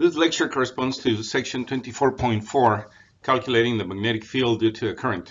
This lecture corresponds to section 24.4, calculating the magnetic field due to a current.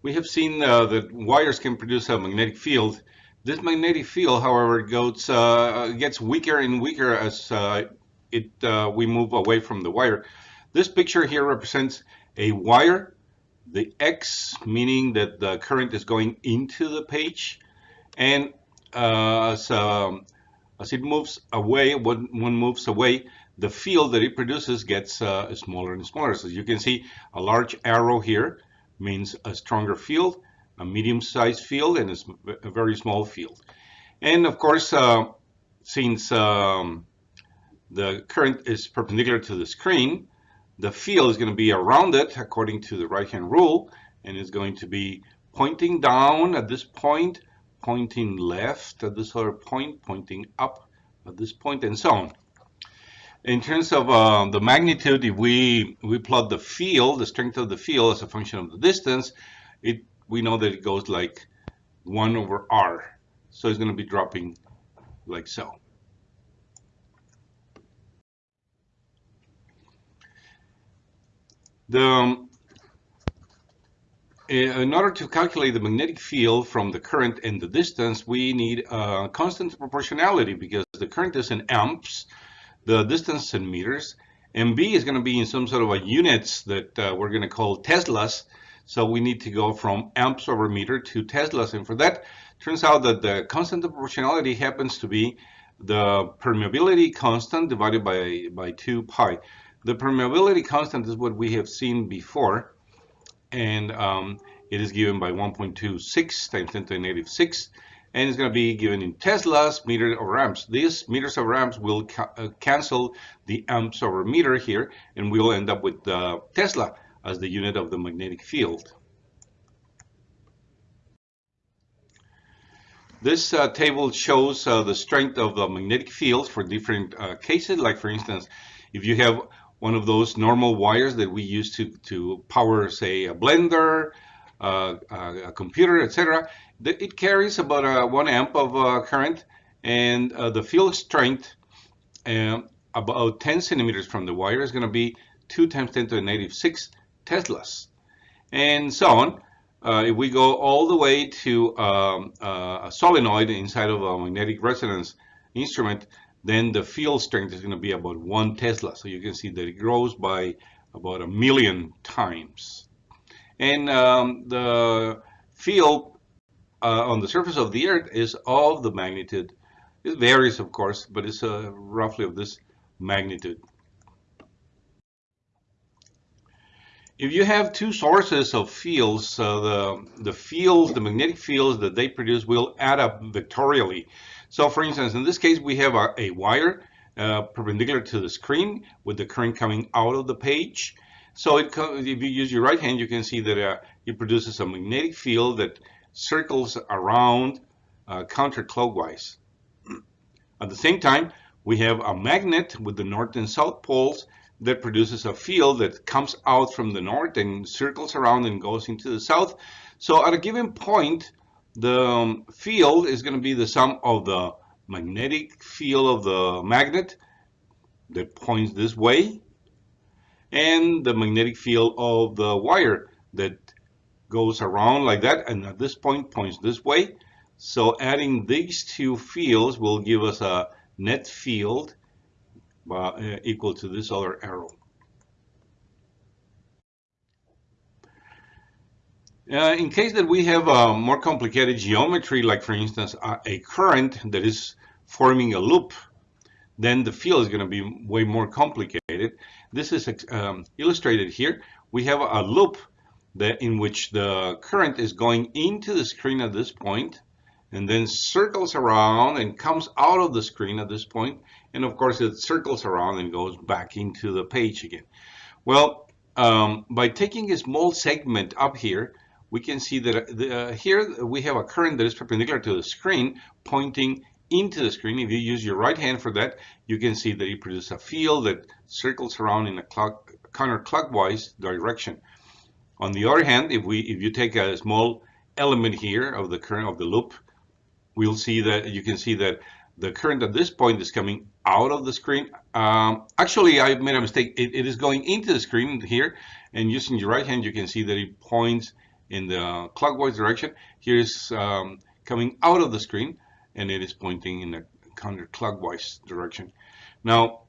We have seen uh, that wires can produce a magnetic field. This magnetic field, however, goes, uh, gets weaker and weaker as uh, it uh, we move away from the wire. This picture here represents a wire, the X meaning that the current is going into the page, and uh, as um, as it moves away, when one moves away, the field that it produces gets uh, smaller and smaller. So you can see a large arrow here means a stronger field, a medium-sized field, and a, very small field. And of course, uh, since um, the current is perpendicular to the screen, the field is going to be around it according to the right-hand rule, and is going to be pointing down at this point pointing left at this other point, pointing up at this point, and so on. In terms of uh, the magnitude, if we, we plot the field, the strength of the field as a function of the distance, it we know that it goes like 1 over r. So it's going to be dropping like so. The, um, in order to calculate the magnetic field from the current and the distance, we need a constant proportionality because the current is in amps, the distance in meters, and B is going to be in some sort of a units that uh, we're going to call Teslas. So we need to go from amps over meter to Teslas. And for that, turns out that the constant proportionality happens to be the permeability constant divided by, by 2 pi. The permeability constant is what we have seen before and um, it is given by 1.26 times 10 to the negative 6 and it's going to be given in Teslas, meter over amps. These meters over amps will ca uh, cancel the amps over meter here, and we'll end up with uh, Tesla as the unit of the magnetic field. This uh, table shows uh, the strength of the magnetic field for different uh, cases. Like for instance, if you have one of those normal wires that we use to, to power, say, a blender, uh, a computer, etc. It carries about a one amp of uh, current, and uh, the field strength um, about 10 centimeters from the wire is going to be 2 times 10 to the negative 6 Teslas, and so on. Uh, if we go all the way to um, uh, a solenoid inside of a magnetic resonance instrument, then the field strength is going to be about one Tesla. So you can see that it grows by about a million times. And um, the field uh, on the surface of the Earth is of the magnitude. It varies, of course, but it's uh, roughly of this magnitude. If you have two sources of fields, uh, the, the fields, the magnetic fields that they produce will add up vectorially. So for instance, in this case, we have a, a wire uh, perpendicular to the screen with the current coming out of the page. So it, if you use your right hand, you can see that uh, it produces a magnetic field that circles around uh, counterclockwise. At the same time, we have a magnet with the north and south poles that produces a field that comes out from the north and circles around and goes into the south. So at a given point, the um, field is going to be the sum of the magnetic field of the magnet that points this way and the magnetic field of the wire that goes around like that and at this point points this way. So adding these two fields will give us a net field uh, equal to this other arrow. Uh, in case that we have a more complicated geometry, like for instance, a, current that is forming a loop, then the field is going to be way more complicated. This is um, illustrated here. We have a loop that in which the current is going into the screen at this point and then circles around and comes out of the screen at this point. point and of course it circles around and goes back into the page again. Well, um, by taking a small segment up here, we can see that the, uh, here we have a current that is perpendicular to the screen pointing into the screen. If you use your right hand for that, you can see that it produces a field that circles around in a clock, counterclockwise direction. On the other hand, if we if you take a small element here of the current of the loop, we'll see that you can see that the current at this point is coming out of the screen. Um, actually, I made a mistake. It, it is going into the screen here, and using your right hand, you can see that it points in the clockwise direction. Here is um, coming out of the screen, and it is pointing in the counterclockwise direction. Now,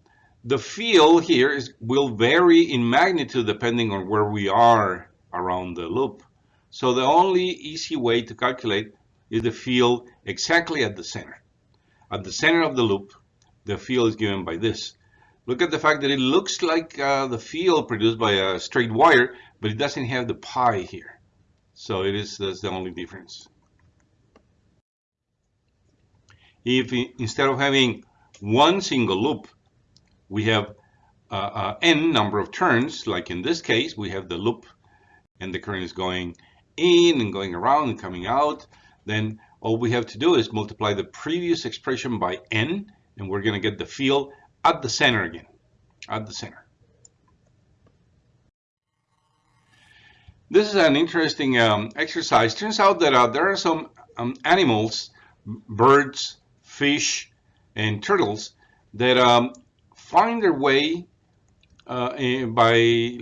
the field here is will vary in magnitude depending on where we are around the loop. So the only easy way to calculate is the field exactly at the center. At the center of the loop, the field is given by this. Look at the fact that it looks like uh, the field produced by a straight wire, but it doesn't have the pi here. So it is that's the only difference. If instead of having one single loop, we have uh, uh, n number of turns, like in this case, we have the loop and the current is going in and going around and coming out, then all we have to do is multiply the previous expression by n, and we're going to get the field at the center again, at the center. This is an interesting um, exercise. Turns out that uh, there are some um, animals, birds, fish, and turtles that um, find their way uh, eh, by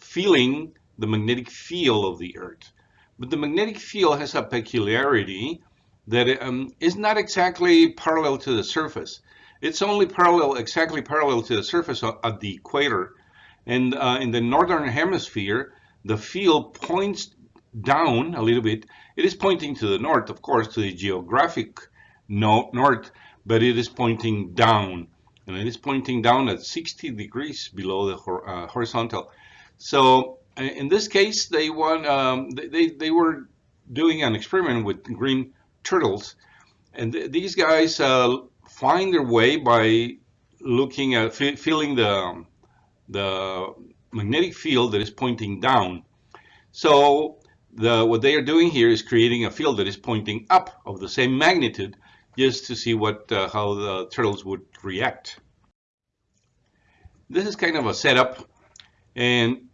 feeling the magnetic field of the Earth. But the magnetic field has a peculiarity that um, is not exactly parallel to the surface. It's only parallel, exactly parallel to the surface at the equator. And uh, in the northern hemisphere, the field points down a little bit. It is pointing to the north, of course, to the geographic no north, but it is pointing down. And it is pointing down at 60 degrees below the uh, horizontal. So uh, in this case, they, um, they, they were doing an experiment with green turtles. And th these guys uh, find their way by looking at feeling the the magnetic field that is pointing down. So the what they are doing here is creating a field that is pointing up of the same magnitude, just to see what uh, how the turtles would react. This is kind of a setup, and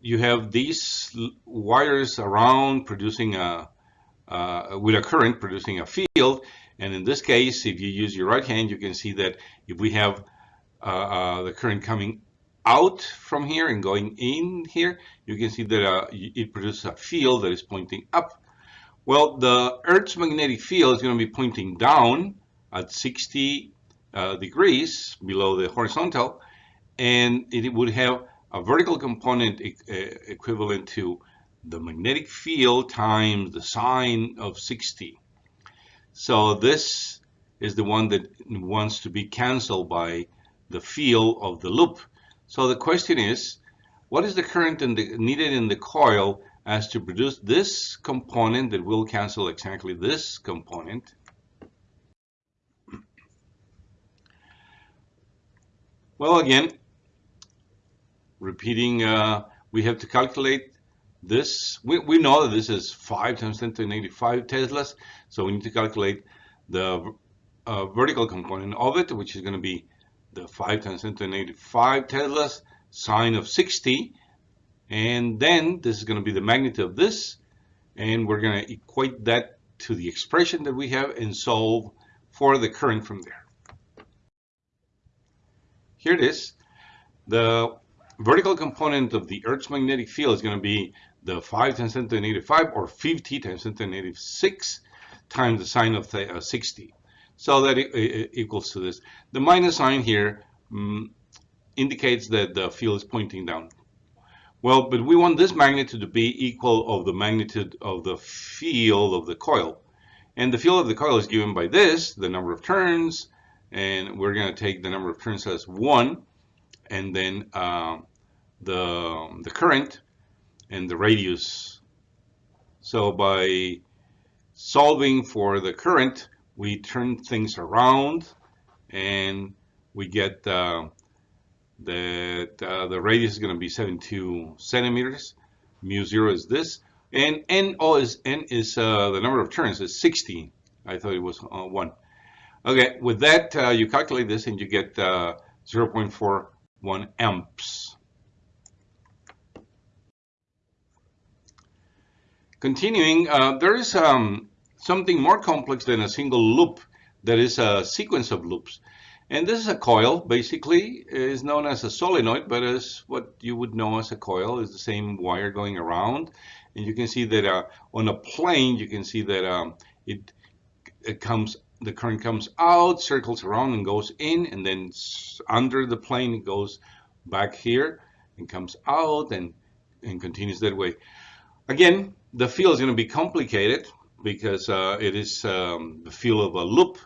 you have these wires around producing a uh, with a current producing a field. And in this case, if you use your right hand, you can see that if we have uh, uh, the current coming out from here and going in here, you can see that uh, it produces a field that is pointing up. Well, the Earth's magnetic field is going to be pointing down at 60 uh, degrees below the horizontal, and it would have a vertical component e equivalent to the magnetic field times the sine of 60. So this is the one that wants to be canceled by the field of the loop. So the question is, what is the current in the, needed in the coil as to produce this component that will cancel exactly this component? Well, again, repeating, uh, we have to calculate this, we, we know that this is 5 times 10 to the negative 5 Teslas, so we need to calculate the uh, vertical component of it, which is going to be the 5 times 10 to the negative 5 Teslas, sine of 60, and then this is going to be the magnitude of this, and we're going to equate that to the expression that we have and solve for the current from there. Here it is. The vertical component of the Earth's magnetic field is going to be the 5 times 10 to the negative 5 or 50 times 10 to the negative 6 times the sine of the, uh, 60. So that equals to this. The minus sign here um, indicates that the field is pointing down. Well, but we want this magnitude to be equal of the magnitude of the field of the coil. And the field of the coil is given by this, the number of turns, and we're going to take the number of turns as 1, and then uh, the, the current and the radius. So by solving for the current, we turn things around and we get uh, that uh, the radius is going to be 72 centimeters. Mu zero is this, and n oh is n is uh, the number of turns is 60. I thought it was uh, one. Okay, with that uh, you calculate this and you get uh, 0.41 amps. Continuing, there is um, something more complex than a single loop that is a sequence of loops. And this is a coil, basically, is known as a solenoid, but as what you would know as a coil is the same wire going around. And you can see that uh, on a plane, you can see that um, it, it comes, the current comes out, circles around and goes in, and then under the plane it goes back here and comes out and, and continues that way. Again, the field is going to be complicated because uh, it is um, the field of a loop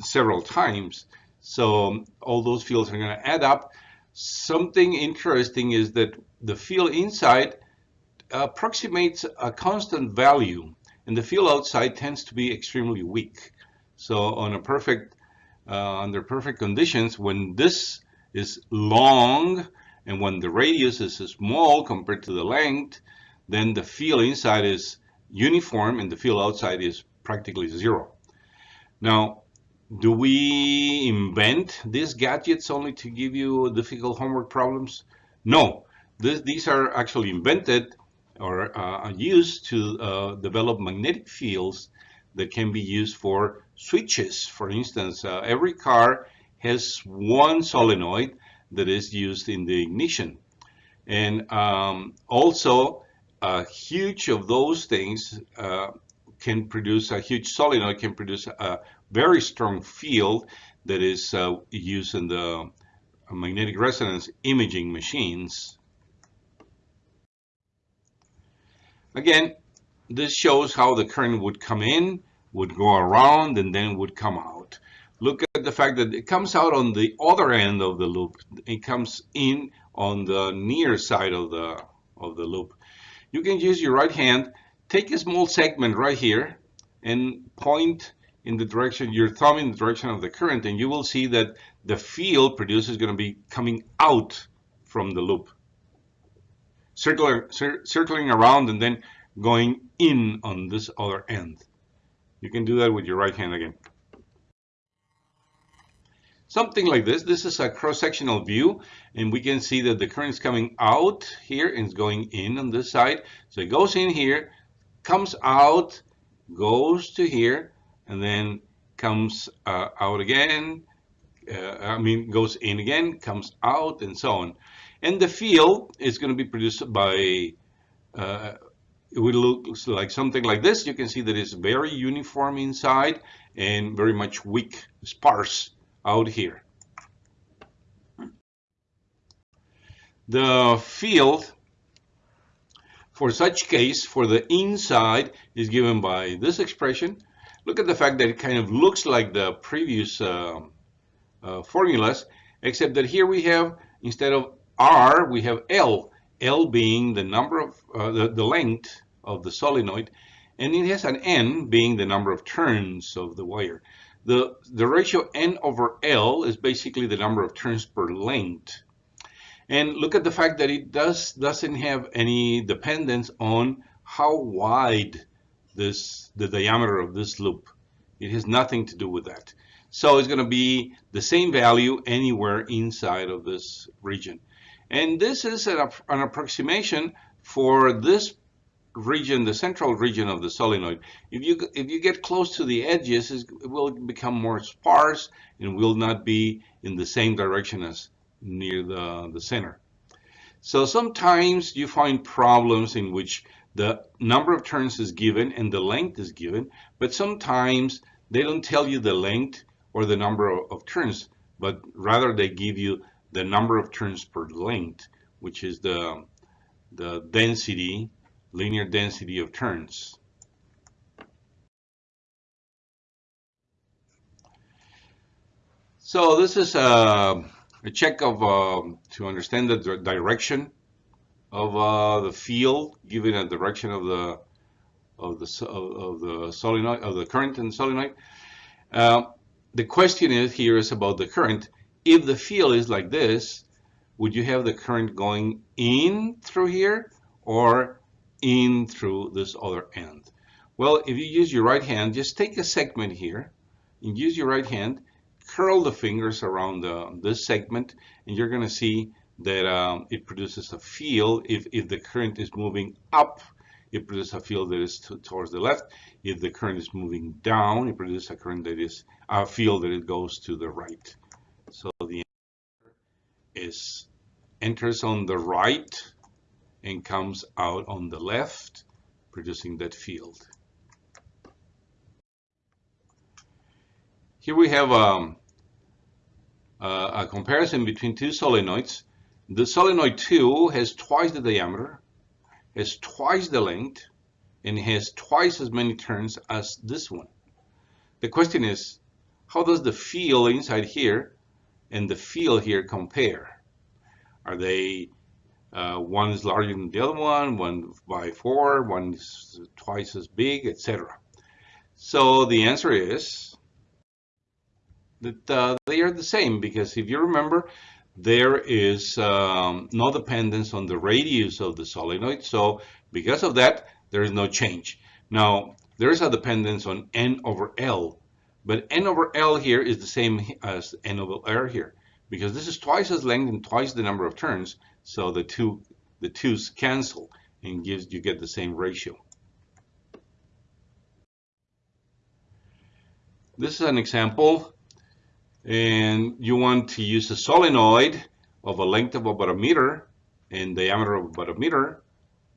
several times. So all those fields are going to add up. Something interesting is that the field inside approximates a constant value and the field outside tends to be extremely weak. So on a perfect, uh, under perfect conditions, when this is long and when the radius is small compared to the length, then the field inside is uniform and the field outside is practically zero. Now, do we invent these gadgets only to give you difficult homework problems? No, this, these are actually invented or uh, used to uh, develop magnetic fields that can be used for switches. For instance, uh, every car has one solenoid that is used in the ignition. And um, also, a huge of those things uh, can produce, a huge solenoid can produce a very strong field that is uh, used in the magnetic resonance imaging machines. Again, this shows how the current would come in, would go around, and then would come out. Look at the fact that it comes out on the other end of the loop. It comes in on the near side of the, of the loop. You can use your right hand, take a small segment right here, and point in the direction, your thumb in the direction of the current, and you will see that the field produced is going to be coming out from the loop, circular, cir circling around and then going in on this other end. You can do that with your right hand again. Something like this. This is a cross-sectional view, and we can see that the current is coming out here and it's going in on this side. So it goes in here, comes out, goes to here, and then comes uh, out again, uh, I mean, goes in again, comes out, and so on. And the field is going to be produced by, uh, it will look like something like this. You can see that it's very uniform inside and very much weak, sparse out here. The field for such case for the inside is given by this expression look at the fact that it kind of looks like the previous uh, uh, formulas, except that here we have, instead of R, we have L, L being the number of, uh, the, the length of the solenoid, and it has an N being the number of turns of the wire. The, the ratio N over L is basically the number of turns per length. And look at the fact that it does, doesn't have any dependence on how wide this the diameter of this loop. It has nothing to do with that. So it's going to be the same value anywhere inside of this region. And this is an, an approximation for this region, the central region of the solenoid. If you if you get close to the edges, it will become more sparse and will not be in the same direction as near the, the center. So sometimes you find problems in which the number of turns is given and the length is given, but sometimes they don't tell you the length or the number of, of turns, but rather they give you the number of turns per length, which is the, the density, linear density of turns. So this is a, a check of uh, to understand the direction of uh, the field given a direction of the of the of, of the solenoid of the current in the solenoid. Uh, the question is here is about the current. If the field is like this, would you have the current going in through here or in through this other end? Well, if you use your right hand, just take a segment here and use your right hand, curl the fingers around the, this segment, and you're going to see that um, it produces a field if, if the current is moving up it produces a field that is towards the left. If the current is moving down, it produces a current that is a field that it goes to the right. So the is enters on the right and comes out on the left, producing that field. Here we have um, uh, a comparison between two solenoids. The solenoid 2 has twice the diameter, has twice the length, and has twice as many turns as this one. The question is, how does the field inside here and the field here compare? Are they uh, one is larger than the other one, one by four, one is twice as big, etc. So the answer is that uh, they are the same because if you remember, there is um, no dependence on the radius of the solenoid. So because of that, there is no change. Now, there is a dependence on n over L, but n over L here is the same as n over R here because this is twice as length and twice the number of turns. So the two the twos cancel and gives you get the same ratio. This is an example and you want to use a solenoid of a length of about a meter and diameter of about a meter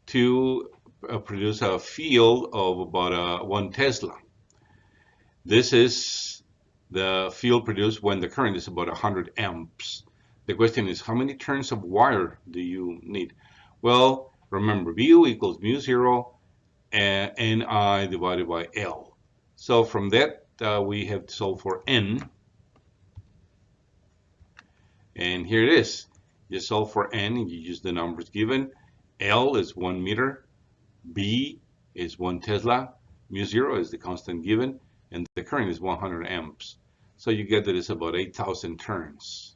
to uh, produce a field of about uh, one Tesla. This is the field produced when the current is about 100 amps. The question is, how many turns of wire do you need? Well, remember, mu equals mu zero and Ni divided by L. So from that, uh, we have to solve for N. And here it is. You solve for n and you use the numbers given. L is 1 meter. B is 1 Tesla. Mu 0 is the constant given. And the current is 100 amps. So you get that it's about 8,000 turns.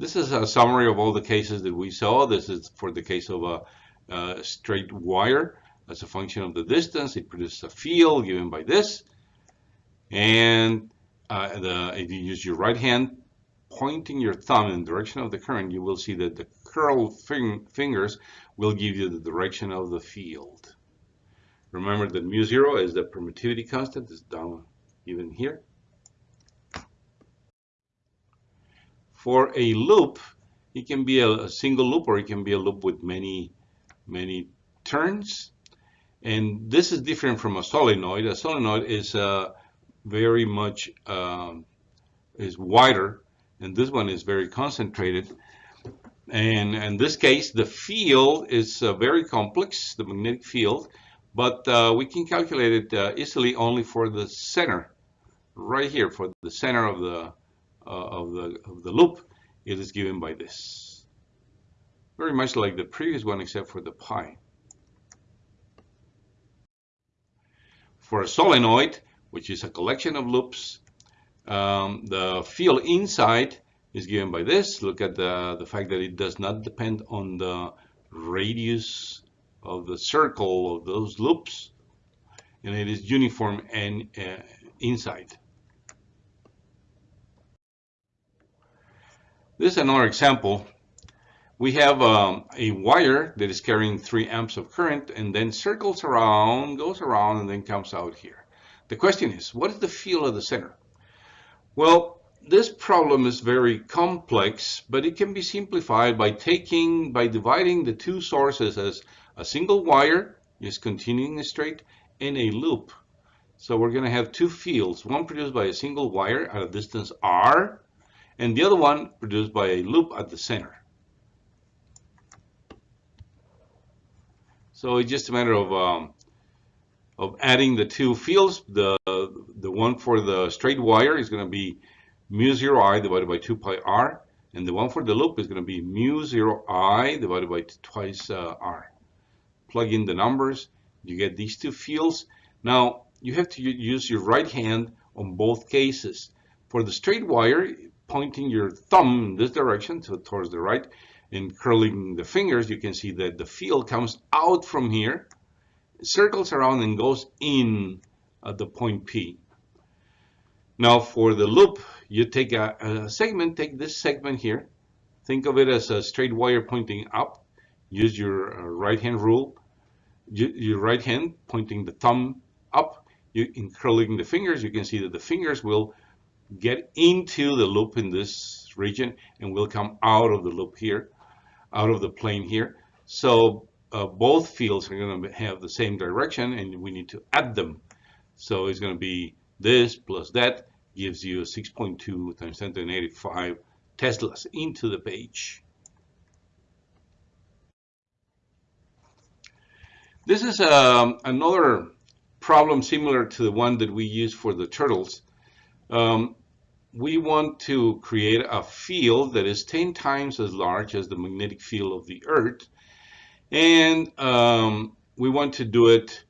This is a summary of all the cases that we saw. This is for the case of a, a straight wire. As a function of the distance, it produces a field given by this. And uh, the, if you use your right hand pointing your thumb in the direction of the current, you will see that the curled fing fingers will give you the direction of the field. Remember that mu zero is the permittivity constant, is down even here. For a loop, it can be a, a single loop or it can be a loop with many, many turns. And this is different from a solenoid. A solenoid is a very much um, is wider and this one is very concentrated and in this case the field is uh, very complex the magnetic field but uh, we can calculate it uh, easily only for the center right here for the center of the uh, of the of the loop it is given by this very much like the previous one except for the pi for a solenoid which is a collection of loops. Um, the field inside is given by this. Look at the, the fact that it does not depend on the radius of the circle of those loops. And it is uniform and uh, inside. This is another example. We have um, a wire that is carrying 3 amps of current and then circles around, goes around, and then comes out here. The question is, what is the field of the center? Well, this problem is very complex, but it can be simplified by taking, by dividing the two sources as a single wire, just continuing straight, and a loop. So we're going to have two fields, one produced by a single wire at a distance r, and the other one produced by a loop at the center. So it's just a matter of um, of adding the two fields. The, the one for the straight wire is going to be mu 0 i divided by 2 pi r. And the one for the loop is going to be mu 0 i divided by twice uh, r. Plug in the numbers. You get these two fields. Now, you have to use your right hand on both cases. For the straight wire, pointing your thumb in this direction to, towards the right and curling the fingers, you can see that the field comes out from here circles around and goes in at the point P. Now for the loop, you take a, a, segment, take this segment here, think of it as a straight wire pointing up, use your uh, right hand rule, your right hand pointing the thumb up, you, in curling the fingers, you can see that the fingers will get into the loop in this region and will come out of the loop here, out of the plane here. So uh, both fields are going to have the same direction and we need to add them. So it's going to be this plus that gives you 6.2 times 10 to the negative 5 Teslas into the page. This is um, another problem similar to the one that we use for the turtles. Um, we want to create a field that is 10 times as large as the magnetic field of the Earth. And um, we want to do it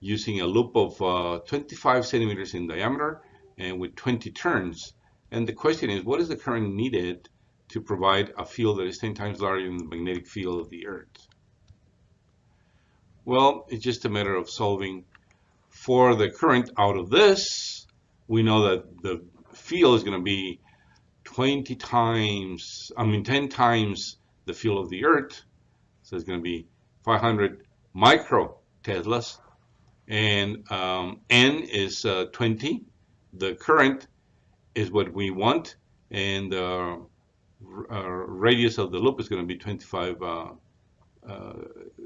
using a loop of uh, 25 centimeters in diameter and with 20 turns. And the question is, what is the current needed to provide a field that is 10 times larger than the magnetic field of the Earth? Well, it's just a matter of solving for the current out of this. We know that the field is going to be 20 times, I mean 10 times the field of the Earth. So it's going to be 500 micro Teslas. And um, N is uh, 20. The current is what we want. And the uh, radius of the loop is going to be 25, uh, uh,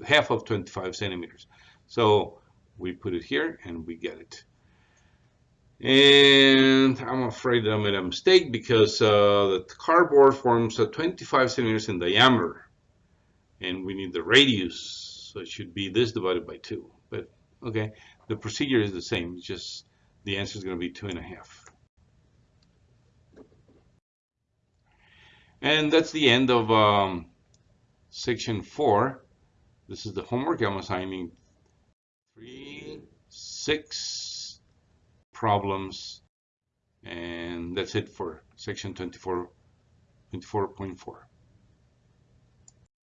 half of 25 centimeters. So we put it here and we get it. And I'm afraid I made a mistake because uh, the cardboard forms a 25 centimeters in diameter. And we need the radius. So it should be this divided by 2. But okay, the procedure is the same. It's just the answer is going to be two and a half. And that's the end of um, section 4. This is the homework. I'm assigning 3, 6, problems. And that's it for section 24, 24.4.